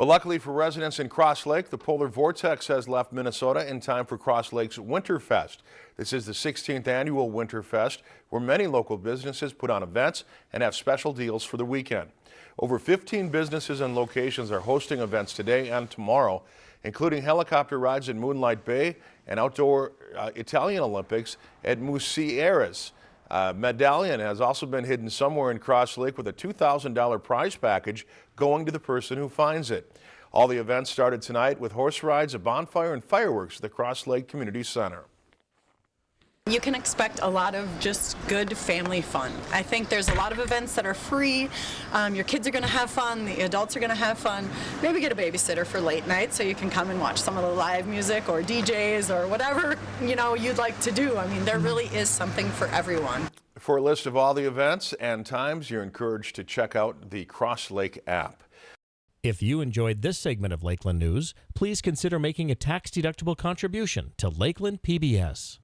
But luckily for residents in Cross Lake, the polar vortex has left Minnesota in time for Cross Lake's Winterfest. This is the 16th annual Winterfest, where many local businesses put on events and have special deals for the weekend. Over 15 businesses and locations are hosting events today and tomorrow, including helicopter rides in Moonlight Bay and outdoor uh, Italian Olympics at Musieras. Uh, medallion has also been hidden somewhere in Cross Lake with a $2,000 prize package going to the person who finds it. All the events started tonight with horse rides, a bonfire, and fireworks at the Cross Lake Community Center. You can expect a lot of just good family fun. I think there's a lot of events that are free. Um, your kids are going to have fun. The adults are going to have fun. Maybe get a babysitter for late night so you can come and watch some of the live music or DJs or whatever you know you'd like to do. I mean, there really is something for everyone. For a list of all the events and times, you're encouraged to check out the Cross Lake app. If you enjoyed this segment of Lakeland News, please consider making a tax-deductible contribution to Lakeland PBS.